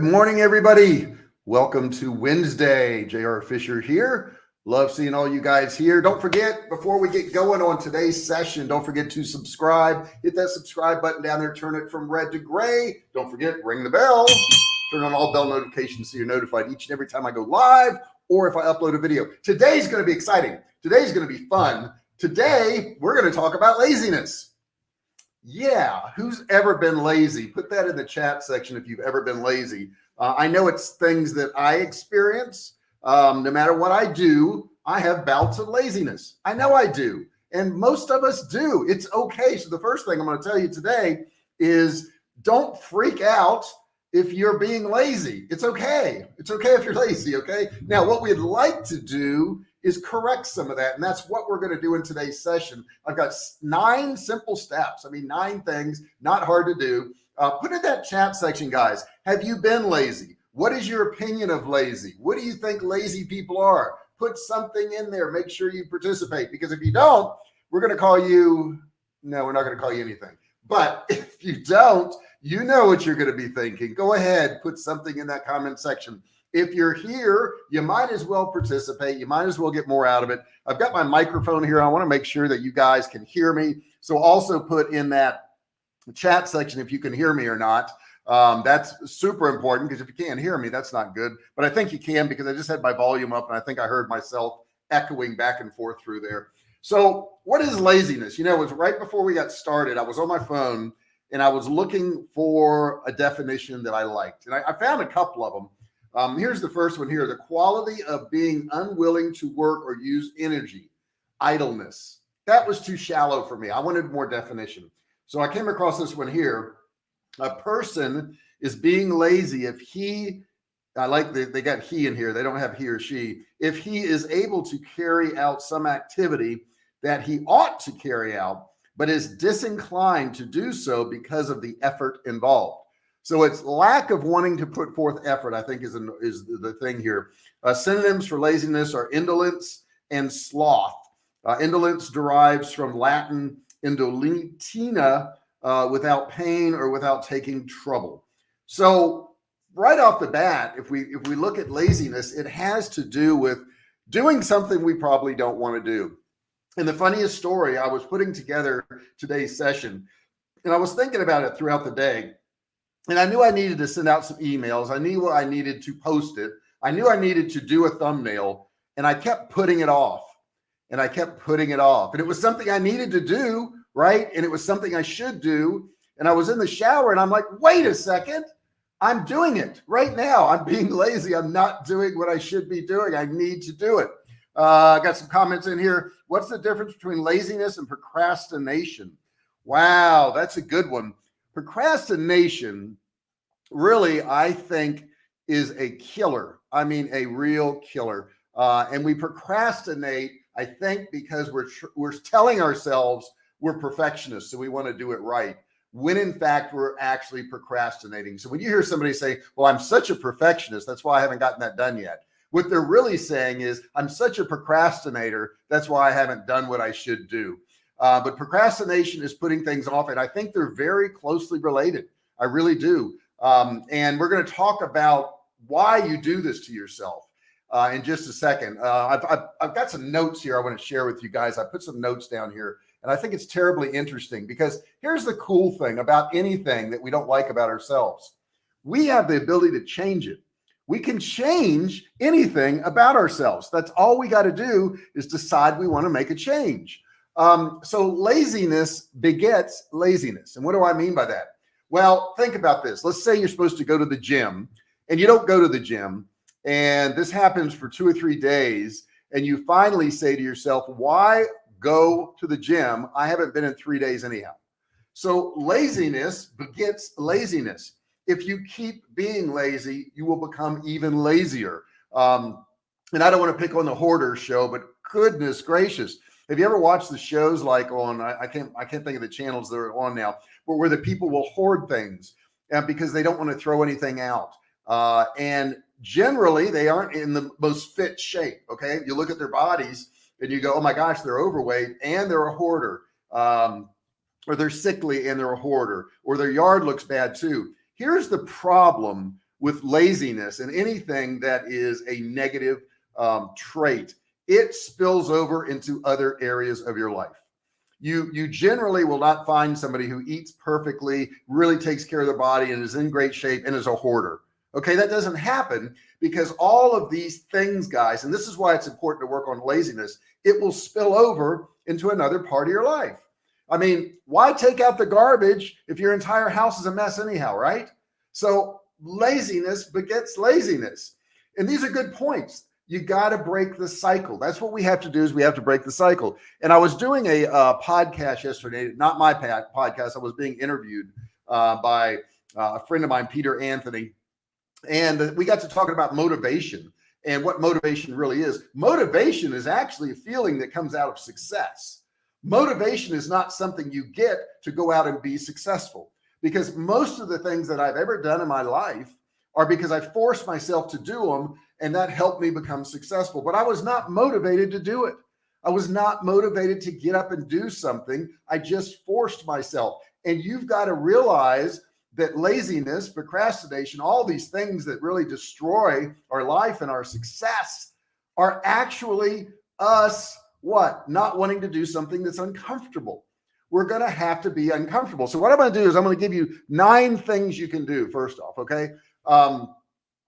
Good morning, everybody. Welcome to Wednesday. JR Fisher here. Love seeing all you guys here. Don't forget, before we get going on today's session, don't forget to subscribe. Hit that subscribe button down there. Turn it from red to gray. Don't forget, ring the bell. Turn on all bell notifications so you're notified each and every time I go live or if I upload a video. Today's going to be exciting. Today's going to be fun. Today, we're going to talk about laziness. Yeah, who's ever been lazy? Put that in the chat section if you've ever been lazy. Uh, I know it's things that I experience. Um, no matter what I do, I have bouts of laziness. I know I do. And most of us do. It's okay. So the first thing I'm going to tell you today is don't freak out if you're being lazy. It's okay. It's okay if you're lazy. Okay. Now, what we'd like to do is correct some of that. And that's what we're going to do in today's session. I've got nine simple steps. I mean, nine things, not hard to do. Uh, put in that chat section, guys. Have you been lazy? What is your opinion of lazy? What do you think lazy people are? Put something in there. Make sure you participate because if you don't, we're going to call you. No, we're not going to call you anything. But if you don't, you know what you're going to be thinking. Go ahead, put something in that comment section if you're here, you might as well participate. You might as well get more out of it. I've got my microphone here. I want to make sure that you guys can hear me. So also put in that chat section if you can hear me or not. Um, that's super important because if you can't hear me, that's not good. But I think you can because I just had my volume up and I think I heard myself echoing back and forth through there. So what is laziness? You know, it was right before we got started. I was on my phone and I was looking for a definition that I liked. And I, I found a couple of them. Um, here's the first one here. The quality of being unwilling to work or use energy, idleness. That was too shallow for me. I wanted more definition. So I came across this one here. A person is being lazy if he, I like the, they got he in here. They don't have he or she. If he is able to carry out some activity that he ought to carry out, but is disinclined to do so because of the effort involved. So it's lack of wanting to put forth effort, I think is, an, is the thing here. Uh, synonyms for laziness are indolence and sloth. Uh, indolence derives from Latin indolentia, uh, without pain or without taking trouble. So right off the bat, if we if we look at laziness, it has to do with doing something we probably don't want to do. And the funniest story, I was putting together today's session and I was thinking about it throughout the day and I knew I needed to send out some emails. I knew what I needed to post it. I knew I needed to do a thumbnail and I kept putting it off and I kept putting it off. And it was something I needed to do, right? And it was something I should do. And I was in the shower and I'm like, wait a second. I'm doing it right now. I'm being lazy. I'm not doing what I should be doing. I need to do it. Uh, I got some comments in here. What's the difference between laziness and procrastination? Wow, that's a good one. Procrastination really, I think, is a killer. I mean, a real killer. Uh, and we procrastinate, I think, because we're we're telling ourselves we're perfectionists, so we want to do it right. When in fact we're actually procrastinating. So when you hear somebody say, "Well, I'm such a perfectionist, that's why I haven't gotten that done yet," what they're really saying is, "I'm such a procrastinator, that's why I haven't done what I should do." Uh, but procrastination is putting things off, and I think they're very closely related. I really do. Um, and we're going to talk about why you do this to yourself uh, in just a second. Uh, I've, I've, I've, got some notes here I want to share with you guys. I put some notes down here and I think it's terribly interesting because here's the cool thing about anything that we don't like about ourselves. We have the ability to change it. We can change anything about ourselves. That's all we got to do is decide we want to make a change. Um, so laziness begets laziness. And what do I mean by that? Well, think about this. Let's say you're supposed to go to the gym and you don't go to the gym and this happens for two or three days. And you finally say to yourself, why go to the gym? I haven't been in three days anyhow. So laziness begets laziness. If you keep being lazy, you will become even lazier. Um, and I don't want to pick on the hoarder show, but goodness gracious. Have you ever watched the shows like on, I, I can't, I can't think of the channels that are on now, but where the people will hoard things uh, because they don't want to throw anything out. Uh, and generally they aren't in the most fit shape. Okay. You look at their bodies and you go, oh my gosh, they're overweight and they're a hoarder. Um, or they're sickly and they're a hoarder or their yard looks bad too. Here's the problem with laziness and anything that is a negative um, trait, it spills over into other areas of your life. You, you generally will not find somebody who eats perfectly, really takes care of their body and is in great shape and is a hoarder. Okay. That doesn't happen because all of these things, guys, and this is why it's important to work on laziness. It will spill over into another part of your life. I mean, why take out the garbage if your entire house is a mess anyhow, right? So laziness begets laziness. And these are good points. You got to break the cycle. That's what we have to do is we have to break the cycle. And I was doing a uh, podcast yesterday, not my podcast. I was being interviewed uh, by uh, a friend of mine, Peter Anthony. And we got to talking about motivation and what motivation really is. Motivation is actually a feeling that comes out of success. Motivation is not something you get to go out and be successful because most of the things that I've ever done in my life are because I forced myself to do them and that helped me become successful. But I was not motivated to do it. I was not motivated to get up and do something. I just forced myself. And you've got to realize that laziness, procrastination, all these things that really destroy our life and our success are actually us what? Not wanting to do something that's uncomfortable. We're going to have to be uncomfortable. So what I'm going to do is I'm going to give you nine things you can do first off. Okay. Um,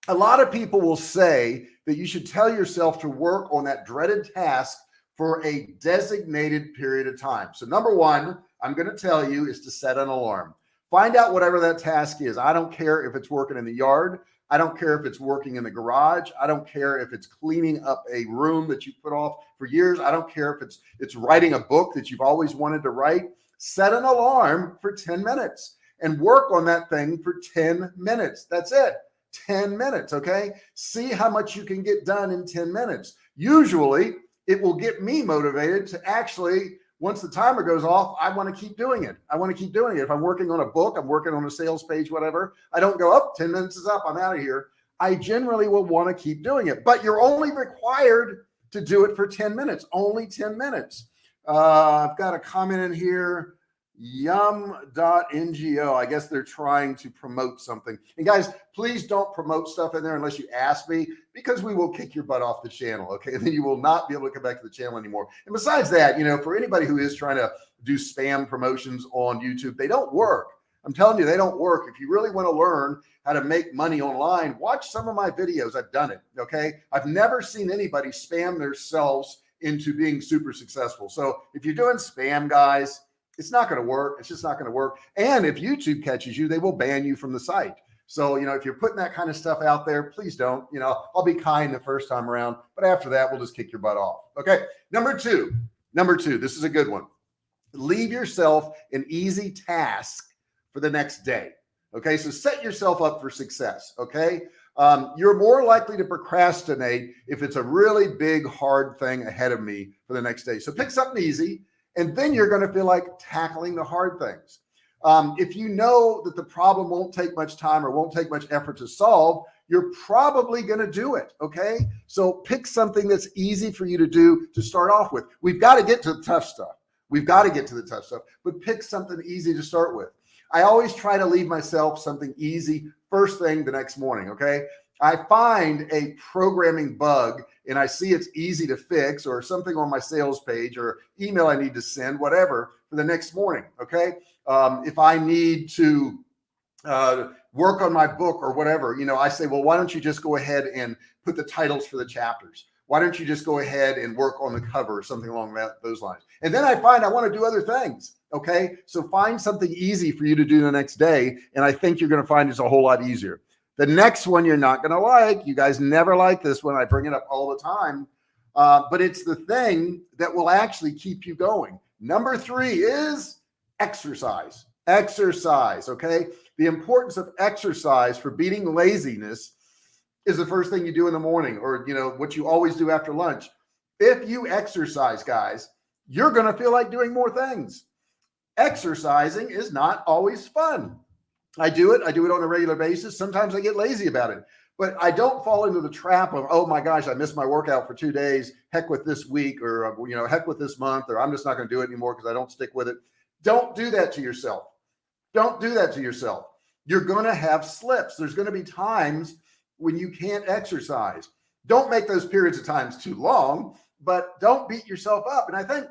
a lot of people will say that you should tell yourself to work on that dreaded task for a designated period of time. So number one, I'm going to tell you is to set an alarm. Find out whatever that task is. I don't care if it's working in the yard. I don't care if it's working in the garage. I don't care if it's cleaning up a room that you put off for years. I don't care if it's it's writing a book that you've always wanted to write. Set an alarm for 10 minutes and work on that thing for 10 minutes. That's it. 10 minutes. Okay. See how much you can get done in 10 minutes. Usually it will get me motivated to actually once the timer goes off, I want to keep doing it. I want to keep doing it. If I'm working on a book, I'm working on a sales page, whatever, I don't go up 10 minutes is up. I'm out of here. I generally will want to keep doing it, but you're only required to do it for 10 minutes, only 10 minutes. Uh, I've got a comment in here yum.ngo. I guess they're trying to promote something. And guys, please don't promote stuff in there unless you ask me because we will kick your butt off the channel. Okay. And then you will not be able to come back to the channel anymore. And besides that, you know, for anybody who is trying to do spam promotions on YouTube, they don't work. I'm telling you, they don't work. If you really want to learn how to make money online, watch some of my videos. I've done it. Okay. I've never seen anybody spam themselves into being super successful. So if you're doing spam guys, it's not going to work. It's just not going to work. And if YouTube catches you, they will ban you from the site. So, you know, if you're putting that kind of stuff out there, please don't, you know, I'll be kind the first time around, but after that, we'll just kick your butt off. Okay. Number two, number two, this is a good one. Leave yourself an easy task for the next day. Okay. So set yourself up for success. Okay. Um, you're more likely to procrastinate if it's a really big, hard thing ahead of me for the next day. So pick something easy and then you're going to feel like tackling the hard things. Um, if you know that the problem won't take much time or won't take much effort to solve, you're probably going to do it. Okay. So pick something that's easy for you to do to start off with. We've got to get to the tough stuff. We've got to get to the tough stuff, but pick something easy to start with. I always try to leave myself something easy first thing the next morning. Okay. I find a programming bug and I see it's easy to fix or something on my sales page or email I need to send, whatever, for the next morning. Okay. Um, if I need to uh, work on my book or whatever, you know, I say, well, why don't you just go ahead and put the titles for the chapters? Why don't you just go ahead and work on the cover or something along that, those lines? And then I find I want to do other things. Okay. So find something easy for you to do the next day. And I think you're going to find it's a whole lot easier. The next one you're not going to like. You guys never like this one. I bring it up all the time. Uh, but it's the thing that will actually keep you going. Number three is exercise. Exercise. Okay. The importance of exercise for beating laziness is the first thing you do in the morning or, you know, what you always do after lunch. If you exercise, guys, you're going to feel like doing more things. Exercising is not always fun. I do it. I do it on a regular basis. Sometimes I get lazy about it, but I don't fall into the trap of, oh my gosh, I missed my workout for two days. Heck with this week or, you know, heck with this month, or I'm just not going to do it anymore because I don't stick with it. Don't do that to yourself. Don't do that to yourself. You're going to have slips. There's going to be times when you can't exercise. Don't make those periods of times too long, but don't beat yourself up. And I think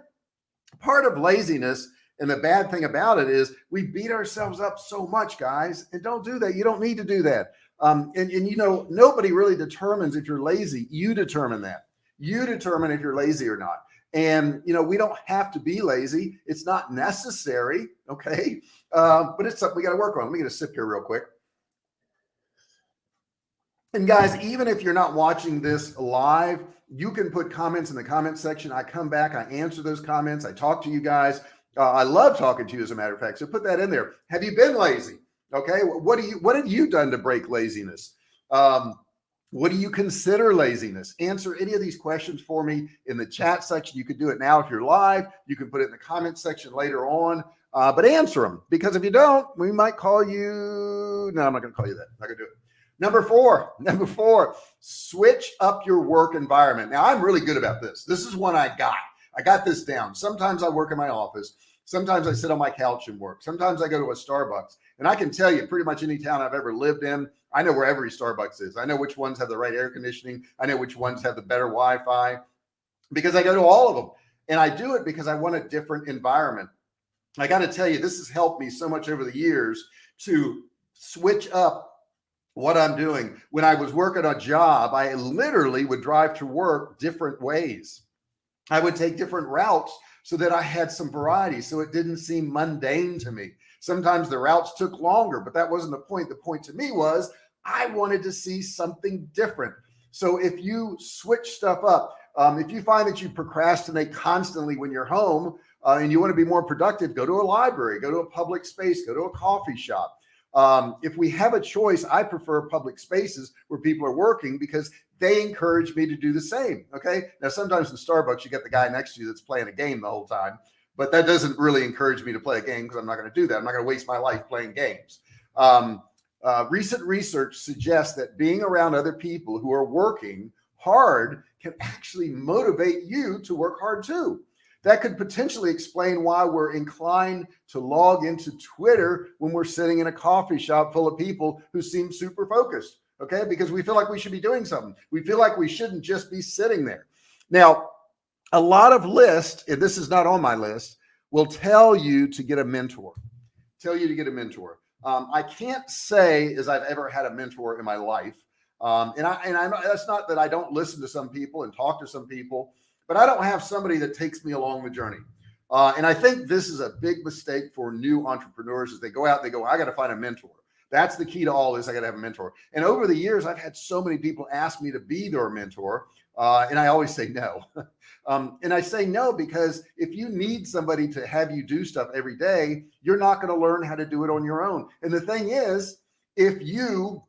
part of laziness and the bad thing about it is we beat ourselves up so much, guys, and don't do that. You don't need to do that. Um, and, and you know, nobody really determines if you're lazy. You determine that. You determine if you're lazy or not. And, you know, we don't have to be lazy. It's not necessary. Okay. Uh, but it's something we got to work on. Let me get a sip here real quick. And guys, even if you're not watching this live, you can put comments in the comment section. I come back, I answer those comments. I talk to you guys. Uh, I love talking to you as a matter of fact. So put that in there. Have you been lazy? Okay. What do you, what have you done to break laziness? Um, what do you consider laziness? Answer any of these questions for me in the chat section. You could do it now if you're live. You can put it in the comment section later on, uh, but answer them because if you don't, we might call you. No, I'm not going to call you that. I'm not going to do it. Number four, number four, switch up your work environment. Now I'm really good about this. This is one I got. I got this down. Sometimes I work in my office. Sometimes I sit on my couch and work. Sometimes I go to a Starbucks and I can tell you pretty much any town I've ever lived in, I know where every Starbucks is. I know which ones have the right air conditioning. I know which ones have the better Wi-Fi because I go to all of them. And I do it because I want a different environment. I got to tell you, this has helped me so much over the years to switch up what I'm doing. When I was working a job, I literally would drive to work different ways. I would take different routes so that I had some variety. So it didn't seem mundane to me. Sometimes the routes took longer, but that wasn't the point. The point to me was I wanted to see something different. So if you switch stuff up, um, if you find that you procrastinate constantly when you're home uh, and you want to be more productive, go to a library, go to a public space, go to a coffee shop. Um, if we have a choice, I prefer public spaces where people are working because they encourage me to do the same. Okay. Now, sometimes in Starbucks, you get the guy next to you that's playing a game the whole time, but that doesn't really encourage me to play a game because I'm not going to do that. I'm not going to waste my life playing games. Um, uh, recent research suggests that being around other people who are working hard can actually motivate you to work hard too. That could potentially explain why we're inclined to log into Twitter when we're sitting in a coffee shop full of people who seem super focused. Okay. Because we feel like we should be doing something. We feel like we shouldn't just be sitting there. Now, a lot of lists, and this is not on my list, will tell you to get a mentor, tell you to get a mentor. Um, I can't say as I've ever had a mentor in my life. Um, and I, and I know that's not that I don't listen to some people and talk to some people, but I don't have somebody that takes me along the journey. Uh, and I think this is a big mistake for new entrepreneurs as they go out, they go, I got to find a mentor. That's the key to all this. I got to have a mentor. And over the years, I've had so many people ask me to be their mentor. Uh, and I always say no. um, and I say no because if you need somebody to have you do stuff every day, you're not going to learn how to do it on your own. And the thing is, if you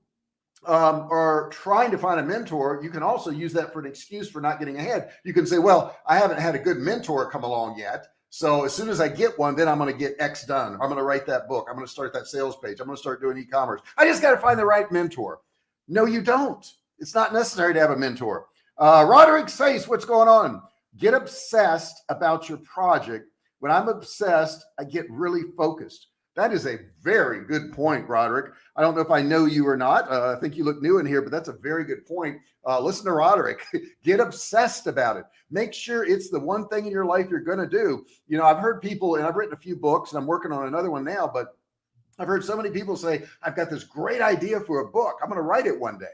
um, are trying to find a mentor, you can also use that for an excuse for not getting ahead. You can say, well, I haven't had a good mentor come along yet. So as soon as I get one, then I'm going to get X done. I'm going to write that book. I'm going to start that sales page. I'm going to start doing e-commerce. I just got to find the right mentor. No, you don't. It's not necessary to have a mentor. Uh, Roderick says, what's going on? Get obsessed about your project. When I'm obsessed, I get really focused. That is a very good point, Roderick. I don't know if I know you or not. Uh, I think you look new in here, but that's a very good point. Uh, listen to Roderick. Get obsessed about it. Make sure it's the one thing in your life you're going to do. You know, I've heard people, and I've written a few books, and I'm working on another one now, but I've heard so many people say, I've got this great idea for a book. I'm going to write it one day.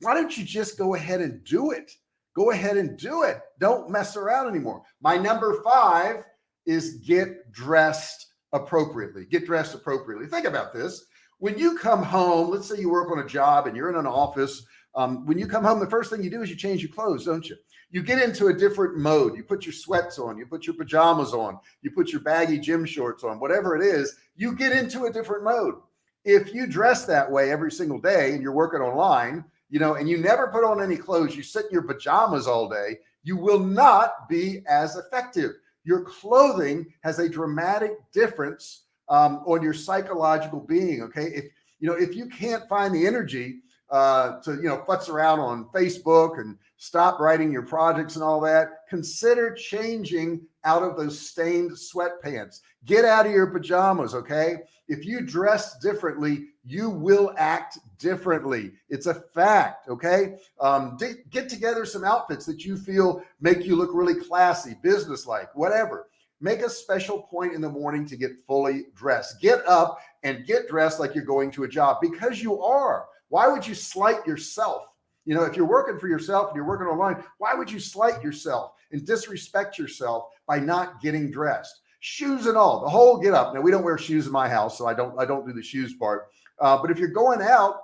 Why don't you just go ahead and do it? Go ahead and do it. Don't mess around anymore. My number five is get dressed appropriately, get dressed appropriately. Think about this. When you come home, let's say you work on a job and you're in an office. Um, when you come home, the first thing you do is you change your clothes, don't you? You get into a different mode. You put your sweats on, you put your pajamas on, you put your baggy gym shorts on, whatever it is, you get into a different mode. If you dress that way every single day and you're working online, you know, and you never put on any clothes, you sit in your pajamas all day, you will not be as effective your clothing has a dramatic difference um, on your psychological being. Okay. If, you know, if you can't find the energy uh, to, you know, futz around on Facebook and stop writing your projects and all that, consider changing out of those stained sweatpants. Get out of your pajamas. Okay. If you dress differently, you will act differently. It's a fact. Okay. Um, get together some outfits that you feel make you look really classy, business-like, whatever. Make a special point in the morning to get fully dressed. Get up and get dressed like you're going to a job because you are. Why would you slight yourself? You know, if you're working for yourself and you're working online, why would you slight yourself and disrespect yourself by not getting dressed? Shoes and all, the whole get up. Now we don't wear shoes in my house, so I don't I don't do the shoes part. Uh, but if you're going out,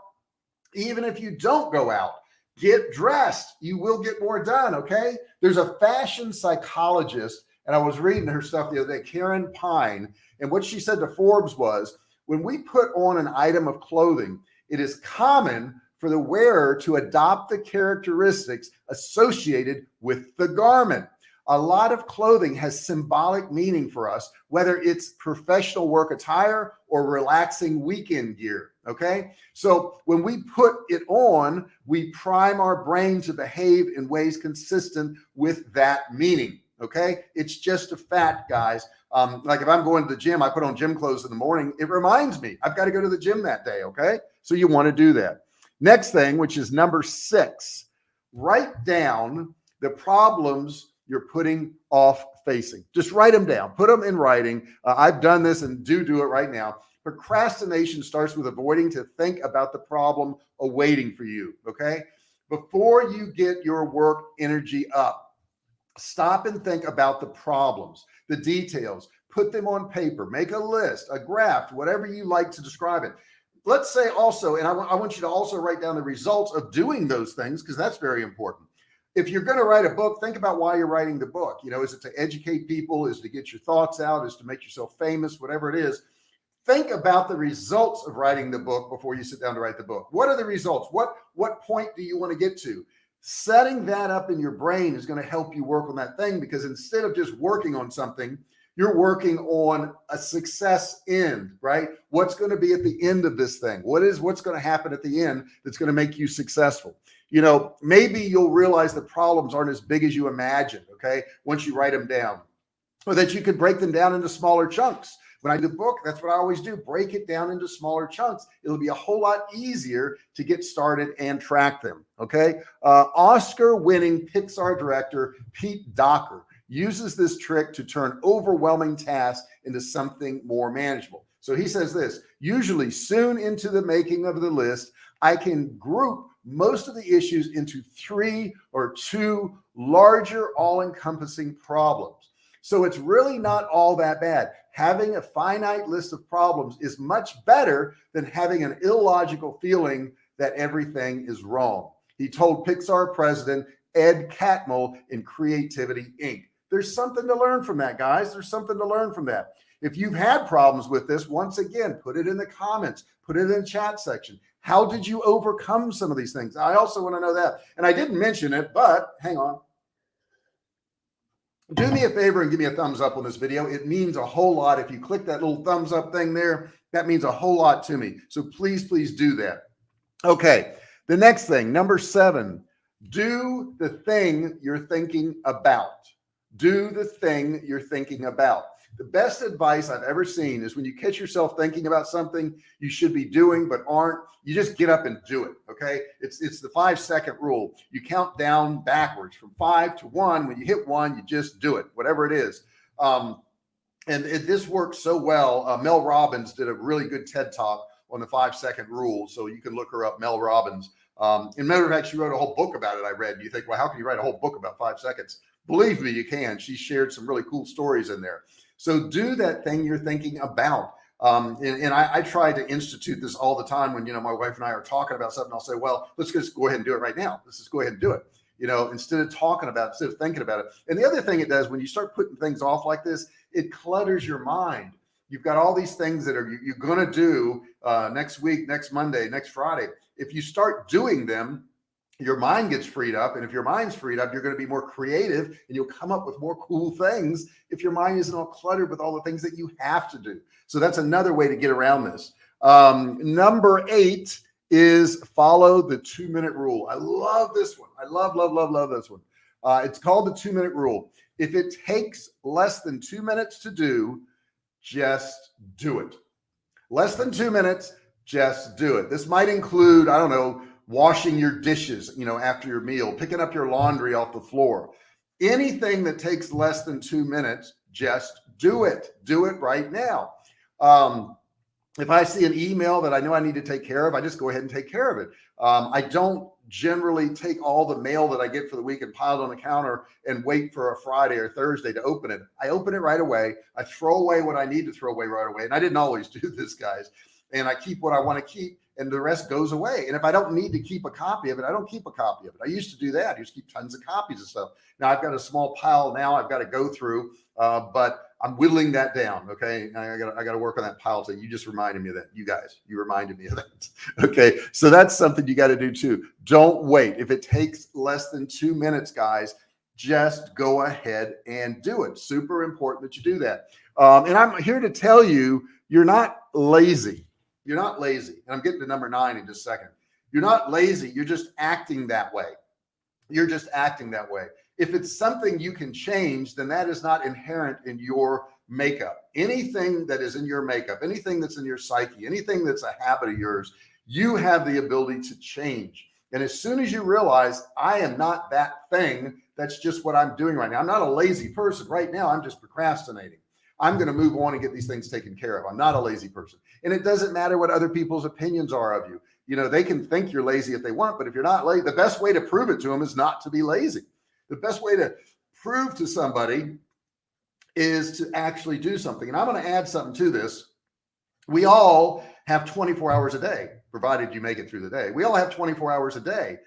even if you don't go out, get dressed. You will get more done. Okay. There's a fashion psychologist, and I was reading her stuff the other day, Karen Pine, and what she said to Forbes was when we put on an item of clothing, it is common for the wearer to adopt the characteristics associated with the garment. A lot of clothing has symbolic meaning for us, whether it's professional work attire or relaxing weekend gear. Okay. So when we put it on, we prime our brain to behave in ways consistent with that meaning. Okay. It's just a fact, guys. Um, like if I'm going to the gym, I put on gym clothes in the morning. It reminds me I've got to go to the gym that day. Okay. So you want to do that. Next thing, which is number six, write down the problems you're putting off facing. Just write them down, put them in writing. Uh, I've done this and do do it right now. Procrastination starts with avoiding to think about the problem awaiting for you. Okay. Before you get your work energy up, stop and think about the problems, the details, put them on paper, make a list, a graph, whatever you like to describe it let's say also, and I, I want you to also write down the results of doing those things because that's very important. If you're going to write a book, think about why you're writing the book. You know, is it to educate people? Is to get your thoughts out? Is to make yourself famous? Whatever it is, think about the results of writing the book before you sit down to write the book. What are the results? What what point do you want to get to? Setting that up in your brain is going to help you work on that thing because instead of just working on something, you're working on a success end, right? What's going to be at the end of this thing? What is what's going to happen at the end that's going to make you successful? You know, maybe you'll realize the problems aren't as big as you imagined. Okay. Once you write them down or that you could break them down into smaller chunks. When I do the book, that's what I always do. Break it down into smaller chunks. It'll be a whole lot easier to get started and track them. Okay. Uh, Oscar winning Pixar director, Pete Docter uses this trick to turn overwhelming tasks into something more manageable. So he says this, usually soon into the making of the list, I can group most of the issues into three or two larger all-encompassing problems. So it's really not all that bad. Having a finite list of problems is much better than having an illogical feeling that everything is wrong. He told Pixar president Ed Catmull in Creativity Inc. There's something to learn from that, guys. There's something to learn from that. If you've had problems with this, once again, put it in the comments, put it in the chat section. How did you overcome some of these things? I also want to know that. And I didn't mention it, but hang on. Do me a favor and give me a thumbs up on this video. It means a whole lot. If you click that little thumbs up thing there, that means a whole lot to me. So please, please do that. Okay. The next thing, number seven, do the thing you're thinking about do the thing you're thinking about. The best advice I've ever seen is when you catch yourself thinking about something you should be doing, but aren't, you just get up and do it. Okay. It's, it's the five second rule. You count down backwards from five to one. When you hit one, you just do it, whatever it is. Um, and it, this works so well. Uh, Mel Robbins did a really good TED talk on the five second rule. So you can look her up, Mel Robbins. Um, in matter of fact, she wrote a whole book about it. I read, you think, well, how can you write a whole book about five seconds? Believe me, you can. She shared some really cool stories in there. So do that thing you're thinking about. Um, and, and I, I, try to institute this all the time when, you know, my wife and I are talking about something, I'll say, well, let's just go ahead and do it right now. Let's just go ahead and do it. You know, instead of talking about it, instead of thinking about it. And the other thing it does when you start putting things off like this, it clutters your mind. You've got all these things that are you, you're going to do uh, next week, next Monday, next Friday. If you start doing them, your mind gets freed up. And if your mind's freed up, you're going to be more creative and you'll come up with more cool things if your mind isn't all cluttered with all the things that you have to do. So that's another way to get around this. Um, number eight is follow the two minute rule. I love this one. I love, love, love, love this one. Uh, it's called the two minute rule. If it takes less than two minutes to do, just do it. less than two minutes, just do it. This might include, I don't know, washing your dishes, you know, after your meal, picking up your laundry off the floor, anything that takes less than two minutes, just do it. Do it right now. Um, if I see an email that I know I need to take care of, I just go ahead and take care of it. Um, I don't generally take all the mail that I get for the week and pile it on the counter and wait for a Friday or Thursday to open it. I open it right away. I throw away what I need to throw away right away. And I didn't always do this guys. And I keep what I want to keep and the rest goes away. And if I don't need to keep a copy of it, I don't keep a copy of it. I used to do that. I used to keep tons of copies of stuff. Now I've got a small pile now I've got to go through, uh, but I'm whittling that down. Okay. I got I got to work on that pile. So you just reminded me of that. You guys, you reminded me of that. Okay. So that's something you got to do too. Don't wait. If it takes less than two minutes, guys, just go ahead and do it. Super important that you do that. Um, and I'm here to tell you, you're not lazy. You're not lazy. And I'm getting to number nine in just a second. You're not lazy. You're just acting that way. You're just acting that way. If it's something you can change, then that is not inherent in your makeup. Anything that is in your makeup, anything that's in your psyche, anything that's a habit of yours, you have the ability to change. And as soon as you realize I am not that thing, that's just what I'm doing right now. I'm not a lazy person right now. I'm just procrastinating. I'm going to move on and get these things taken care of. I'm not a lazy person. And it doesn't matter what other people's opinions are of you. You know, they can think you're lazy if they want, but if you're not lazy, the best way to prove it to them is not to be lazy. The best way to prove to somebody is to actually do something. And I'm going to add something to this. We all have 24 hours a day, provided you make it through the day. We all have 24 hours a day.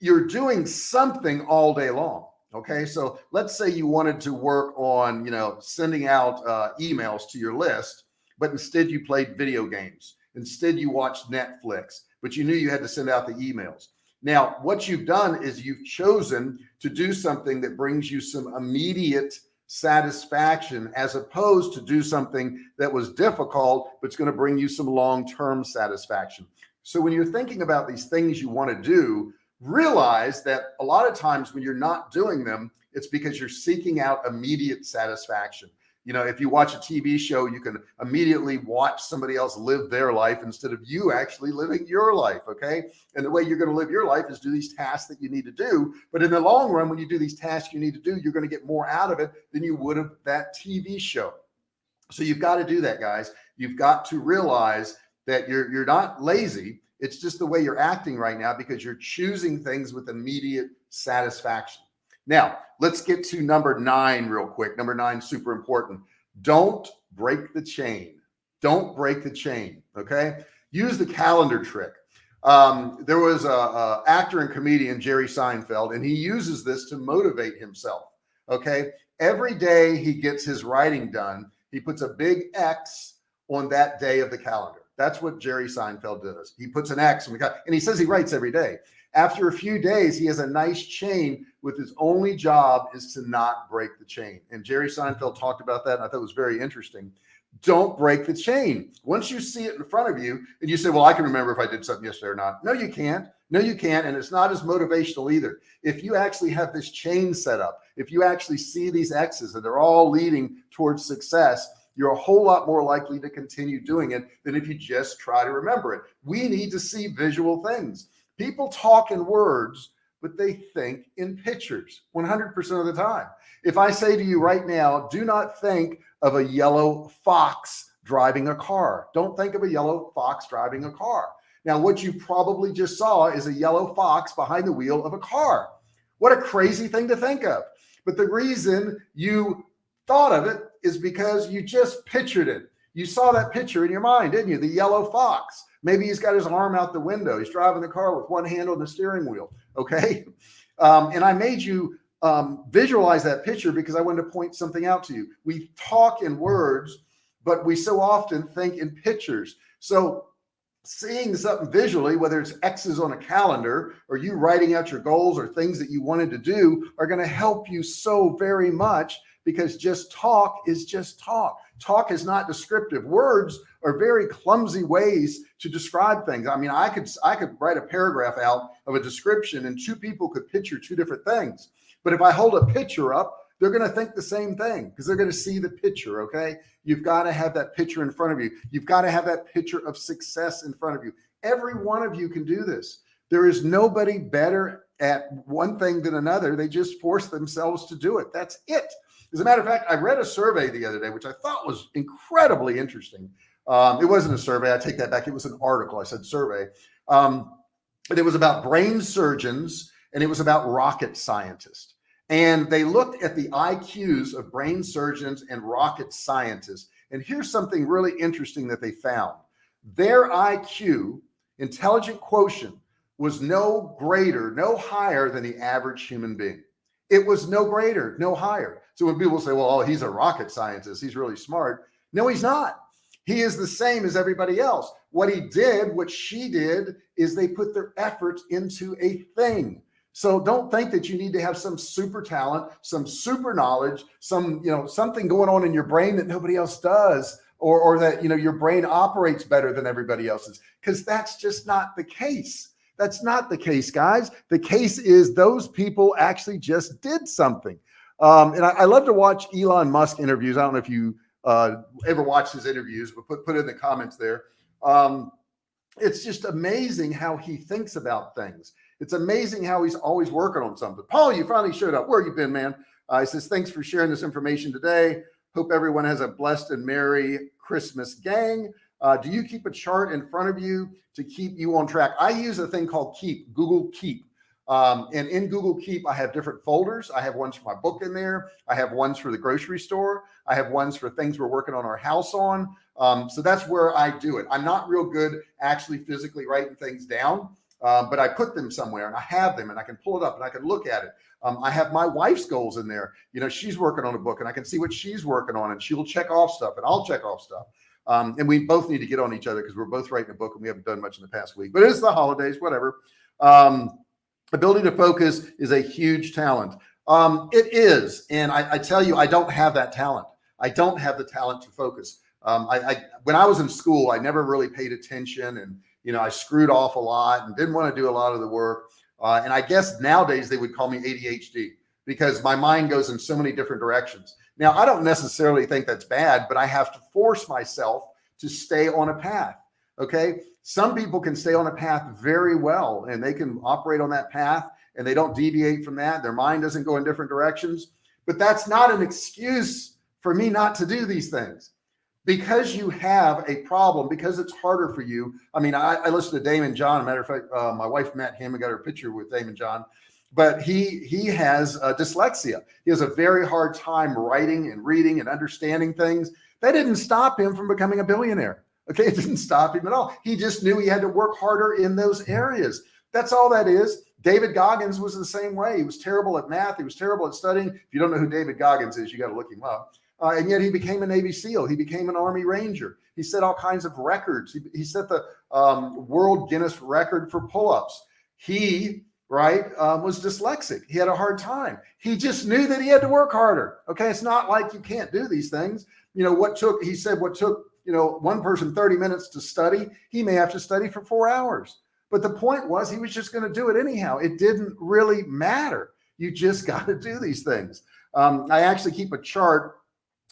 You're doing something all day long. Okay. So let's say you wanted to work on, you know, sending out uh, emails to your list, but instead you played video games. Instead you watched Netflix, but you knew you had to send out the emails. Now, what you've done is you've chosen to do something that brings you some immediate satisfaction as opposed to do something that was difficult, but it's going to bring you some long-term satisfaction. So when you're thinking about these things you want to do, realize that a lot of times when you're not doing them, it's because you're seeking out immediate satisfaction. You know, if you watch a TV show, you can immediately watch somebody else live their life instead of you actually living your life. Okay. And the way you're going to live your life is do these tasks that you need to do. But in the long run, when you do these tasks you need to do, you're going to get more out of it than you would have that TV show. So you've got to do that, guys. You've got to realize that you're, you're not lazy. It's just the way you're acting right now because you're choosing things with immediate satisfaction. Now let's get to number nine real quick. Number nine, super important. Don't break the chain. Don't break the chain. Okay. Use the calendar trick. Um, there was a, a actor and comedian, Jerry Seinfeld, and he uses this to motivate himself. Okay. Every day he gets his writing done, he puts a big X on that day of the calendar. That's what Jerry Seinfeld does. He puts an X on the calendar and he says he writes every day. After a few days, he has a nice chain with his only job is to not break the chain. And Jerry Seinfeld talked about that. And I thought it was very interesting. Don't break the chain. Once you see it in front of you and you say, well, I can remember if I did something yesterday or not. No, you can't. No, you can't. And it's not as motivational either. If you actually have this chain set up, if you actually see these X's and they're all leading towards success, you're a whole lot more likely to continue doing it than if you just try to remember it. We need to see visual things. People talk in words, but they think in pictures 100% of the time. If I say to you right now, do not think of a yellow fox driving a car. Don't think of a yellow fox driving a car. Now, what you probably just saw is a yellow fox behind the wheel of a car. What a crazy thing to think of. But the reason you thought of it is because you just pictured it. You saw that picture in your mind, didn't you? The yellow fox. Maybe he's got his arm out the window. He's driving the car with one hand on the steering wheel. Okay. Um, and I made you um, visualize that picture because I wanted to point something out to you. We talk in words, but we so often think in pictures. So seeing something visually, whether it's X's on a calendar or you writing out your goals or things that you wanted to do are going to help you so very much because just talk is just talk. Talk is not descriptive. Words are very clumsy ways to describe things. I mean, I could, I could write a paragraph out of a description and two people could picture two different things. But if I hold a picture up, they're going to think the same thing because they're going to see the picture. Okay. You've got to have that picture in front of you. You've got to have that picture of success in front of you. Every one of you can do this. There is nobody better at one thing than another. They just force themselves to do it. That's it. As a matter of fact, I read a survey the other day, which I thought was incredibly interesting. Um, it wasn't a survey. I take that back. It was an article. I said survey. Um, and it was about brain surgeons and it was about rocket scientists. And they looked at the IQs of brain surgeons and rocket scientists. And here's something really interesting that they found. Their IQ, intelligent quotient, was no greater, no higher than the average human being. It was no greater, no higher. So when people say, well, oh, he's a rocket scientist, he's really smart. No, he's not. He is the same as everybody else. What he did, what she did, is they put their efforts into a thing. So don't think that you need to have some super talent, some super knowledge, some, you know, something going on in your brain that nobody else does, or, or that, you know, your brain operates better than everybody else's, because that's just not the case. That's not the case, guys. The case is those people actually just did something. Um, and I, I, love to watch Elon Musk interviews. I don't know if you uh, ever watched his interviews, but put, put in the comments there. Um, it's just amazing how he thinks about things. It's amazing how he's always working on something. Paul, you finally showed up. Where you been, man? Uh, he says, thanks for sharing this information today. Hope everyone has a blessed and Merry Christmas gang. Uh, do you keep a chart in front of you to keep you on track? I use a thing called Keep, Google Keep. Um, and in Google Keep, I have different folders. I have ones for my book in there. I have ones for the grocery store. I have ones for things we're working on our house on. Um, so that's where I do it. I'm not real good actually physically writing things down, uh, but I put them somewhere and I have them and I can pull it up and I can look at it. Um, I have my wife's goals in there. You know, she's working on a book and I can see what she's working on and she'll check off stuff and I'll check off stuff. Um, and we both need to get on each other because we're both writing a book and we haven't done much in the past week, but it's the holidays, whatever. Um, ability to focus is a huge talent. Um, it is. And I, I, tell you, I don't have that talent. I don't have the talent to focus. Um, I, I, when I was in school, I never really paid attention and, you know, I screwed off a lot and didn't want to do a lot of the work. Uh, and I guess nowadays they would call me ADHD because my mind goes in so many different directions. Now, I don't necessarily think that's bad, but I have to force myself to stay on a path. Okay. Some people can stay on a path very well and they can operate on that path and they don't deviate from that. Their mind doesn't go in different directions, but that's not an excuse for me not to do these things because you have a problem, because it's harder for you. I mean, I, I listened to Daymond John. matter of fact, uh, my wife met him and got her picture with Daymond John but he he has uh, dyslexia. He has a very hard time writing and reading and understanding things. That didn't stop him from becoming a billionaire. Okay, it didn't stop him at all. He just knew he had to work harder in those areas. That's all that is. David Goggins was the same way. He was terrible at math. He was terrible at studying. If you don't know who David Goggins is, you got to look him up. Uh, and yet he became a Navy SEAL. He became an Army Ranger. He set all kinds of records. He, he set the um, world Guinness record for pull-ups. He right, um, was dyslexic. He had a hard time. He just knew that he had to work harder. Okay. It's not like you can't do these things. You know, what took, he said, what took, you know, one person 30 minutes to study, he may have to study for four hours. But the point was he was just going to do it anyhow. It didn't really matter. You just got to do these things. Um, I actually keep a chart.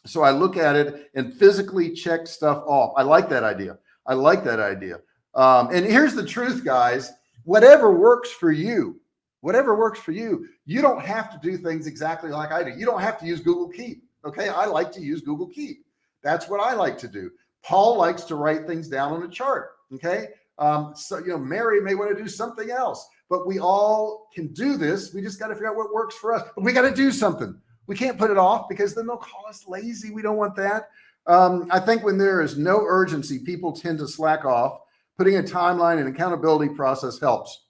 So I look at it and physically check stuff off. I like that idea. I like that idea. Um, and here's the truth, guys whatever works for you, whatever works for you, you don't have to do things exactly like I do. You don't have to use Google Keep. Okay. I like to use Google Keep. That's what I like to do. Paul likes to write things down on a chart. Okay. Um, so, you know, Mary may want to do something else, but we all can do this. We just got to figure out what works for us, but we got to do something. We can't put it off because then they'll call us lazy. We don't want that. Um, I think when there is no urgency, people tend to slack off putting a timeline and accountability process helps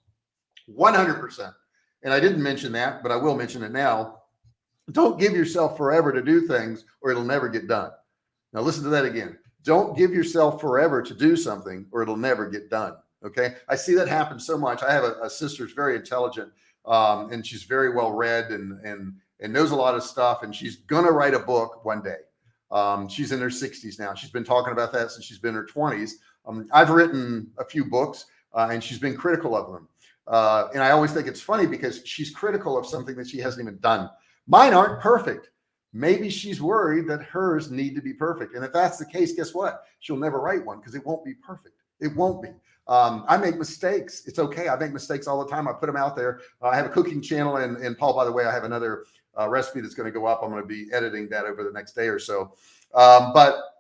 100%. And I didn't mention that, but I will mention it now. Don't give yourself forever to do things or it'll never get done. Now listen to that again. Don't give yourself forever to do something or it'll never get done. Okay. I see that happen so much. I have a, a sister who's very intelligent um, and she's very well read and, and, and knows a lot of stuff. And she's going to write a book one day. Um, she's in her 60s now. She's been talking about that since she's been in her 20s. Um, I've written a few books uh, and she's been critical of them. Uh, and I always think it's funny because she's critical of something that she hasn't even done. Mine aren't perfect. Maybe she's worried that hers need to be perfect. And if that's the case, guess what? She'll never write one because it won't be perfect. It won't be. Um, I make mistakes. It's okay. I make mistakes all the time. I put them out there. Uh, I have a cooking channel and, and Paul, by the way, I have another uh, recipe that's going to go up. I'm going to be editing that over the next day or so. Um, but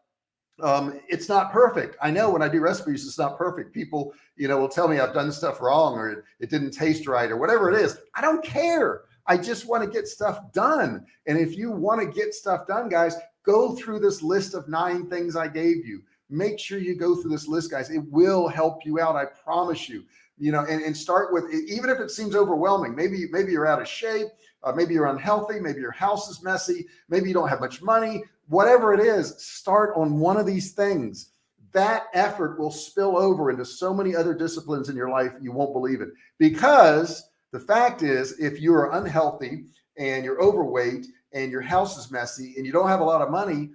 um, it's not perfect. I know when I do recipes, it's not perfect. People, you know, will tell me I've done stuff wrong or it, it didn't taste right or whatever it is. I don't care. I just want to get stuff done. And if you want to get stuff done, guys, go through this list of nine things I gave you. Make sure you go through this list, guys. It will help you out. I promise you, you know, and, and start with, even if it seems overwhelming, maybe, maybe you're out of shape, uh, maybe you're unhealthy, maybe your house is messy, maybe you don't have much money, whatever it is, start on one of these things. That effort will spill over into so many other disciplines in your life. You won't believe it because the fact is, if you are unhealthy and you're overweight and your house is messy and you don't have a lot of money,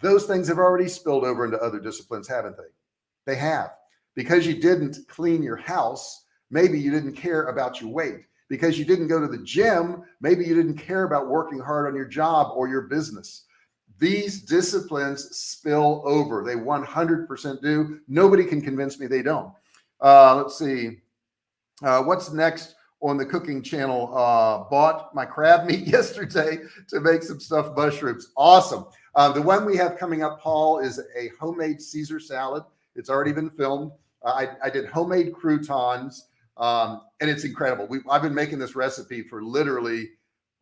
those things have already spilled over into other disciplines, haven't they? They have. Because you didn't clean your house, maybe you didn't care about your weight. Because you didn't go to the gym, maybe you didn't care about working hard on your job or your business. These disciplines spill over. They 100% do. Nobody can convince me they don't. Uh, let's see. Uh, what's next on the cooking channel uh, bought my crab meat yesterday to make some stuffed mushrooms. Awesome. Uh, the one we have coming up, Paul, is a homemade Caesar salad. It's already been filmed. Uh, I, I, did homemade croutons um, and it's incredible. We, I've been making this recipe for literally,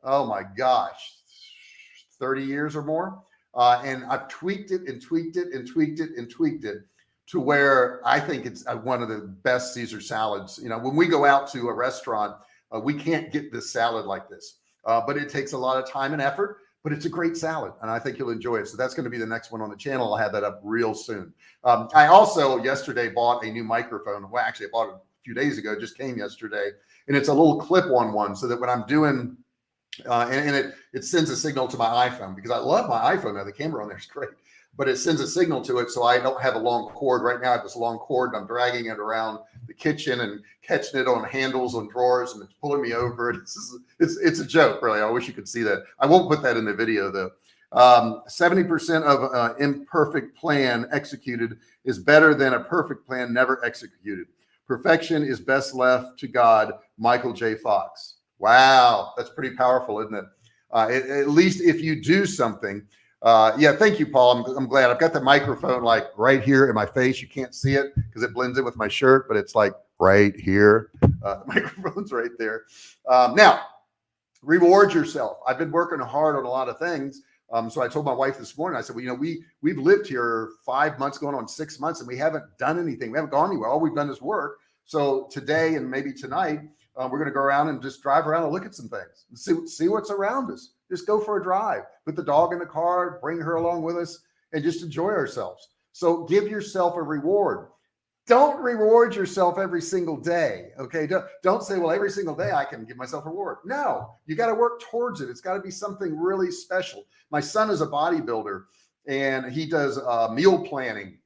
oh my gosh, 30 years or more. Uh, and I've tweaked it and tweaked it and tweaked it and tweaked it to where I think it's uh, one of the best Caesar salads. You know, when we go out to a restaurant, uh, we can't get this salad like this, uh, but it takes a lot of time and effort, but it's a great salad and I think you'll enjoy it. So that's going to be the next one on the channel. I'll have that up real soon. Um, I also yesterday bought a new microphone. Well, actually I bought it a few days ago, just came yesterday and it's a little clip on one so that when I'm doing uh, and, and, it it sends a signal to my iPhone because I love my iPhone now. The camera on there is great but it sends a signal to it. So I don't have a long cord right now. I have this long cord and I'm dragging it around the kitchen and catching it on handles on drawers and it's pulling me over. It's, it's, it's a joke really. I wish you could see that. I won't put that in the video though. 70% um, of uh, imperfect plan executed is better than a perfect plan never executed. Perfection is best left to God. Michael J. Fox. Wow. That's pretty powerful, isn't it? Uh, at least if you do something, uh, yeah, thank you, Paul. I'm, I'm, glad I've got the microphone like right here in my face. You can't see it because it blends in with my shirt, but it's like right here. Uh, the microphone's right there. Um, now, reward yourself. I've been working hard on a lot of things. Um, so I told my wife this morning, I said, well, you know, we, we've lived here five months going on six months and we haven't done anything. We haven't gone anywhere. All we've done is work. So today and maybe tonight, uh, we're going to go around and just drive around and look at some things and see, see what's around us. Just go for a drive, put the dog in the car, bring her along with us and just enjoy ourselves. So give yourself a reward. Don't reward yourself every single day. Okay. Don't, don't say, well, every single day I can give myself a reward. No, you got to work towards it. It's got to be something really special. My son is a bodybuilder and he does uh, meal planning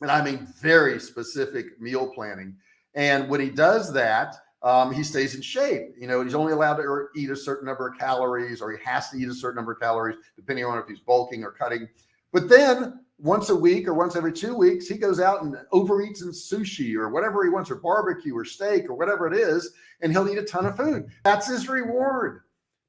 and I mean, very specific meal planning. And when he does that, um, he stays in shape. You know, he's only allowed to eat a certain number of calories or he has to eat a certain number of calories, depending on if he's bulking or cutting. But then once a week or once every two weeks, he goes out and overeats in sushi or whatever he wants, or barbecue or steak or whatever it is, and he'll eat a ton of food. That's his reward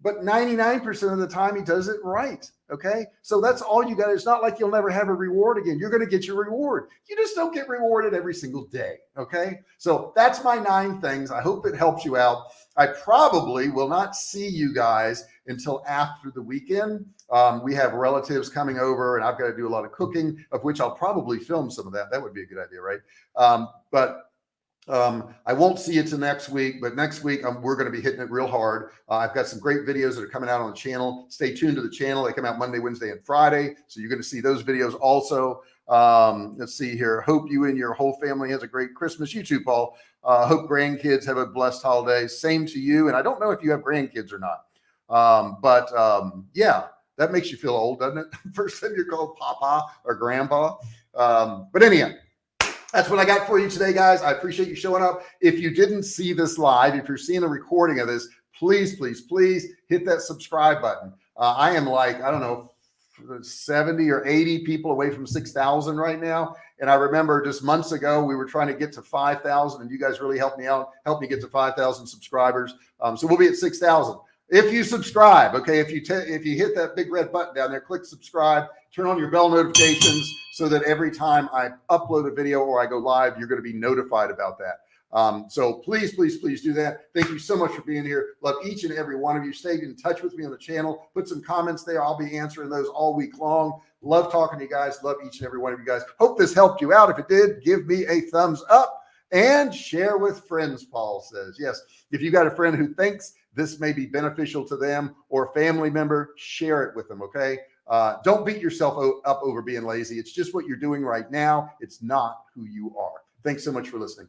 but 99% of the time he does it right. Okay. So that's all you got. It's not like you'll never have a reward again. You're going to get your reward. You just don't get rewarded every single day. Okay. So that's my nine things. I hope it helps you out. I probably will not see you guys until after the weekend. Um, we have relatives coming over and I've got to do a lot of cooking of which I'll probably film some of that. That would be a good idea. Right. Um, but um, I won't see you till next week, but next week um, we're going to be hitting it real hard. Uh, I've got some great videos that are coming out on the channel. Stay tuned to the channel. They come out Monday, Wednesday, and Friday. So you're going to see those videos also. Um, let's see here. Hope you and your whole family has a great Christmas. You too, Paul. Uh, hope grandkids have a blessed holiday. Same to you. And I don't know if you have grandkids or not. Um, but um, yeah, that makes you feel old, doesn't it? First time you're called Papa or Grandpa. Um, but anyhow, that's what I got for you today, guys. I appreciate you showing up. If you didn't see this live, if you're seeing a recording of this, please, please, please hit that subscribe button. Uh, I am like, I don't know, 70 or 80 people away from 6,000 right now. And I remember just months ago, we were trying to get to 5,000 and you guys really helped me out, helped me get to 5,000 subscribers. Um, so we'll be at 6,000. If you subscribe, okay, if you if you hit that big red button down there, click subscribe, turn on your bell notifications so that every time I upload a video or I go live, you're going to be notified about that. Um, so please, please, please do that. Thank you so much for being here. Love each and every one of you. Stay in touch with me on the channel. Put some comments there. I'll be answering those all week long. Love talking to you guys. Love each and every one of you guys. Hope this helped you out. If it did, give me a thumbs up and share with friends. Paul says, yes. If you got a friend who thinks this may be beneficial to them or a family member, share it with them. Okay. Uh, don't beat yourself up over being lazy. It's just what you're doing right now. It's not who you are. Thanks so much for listening.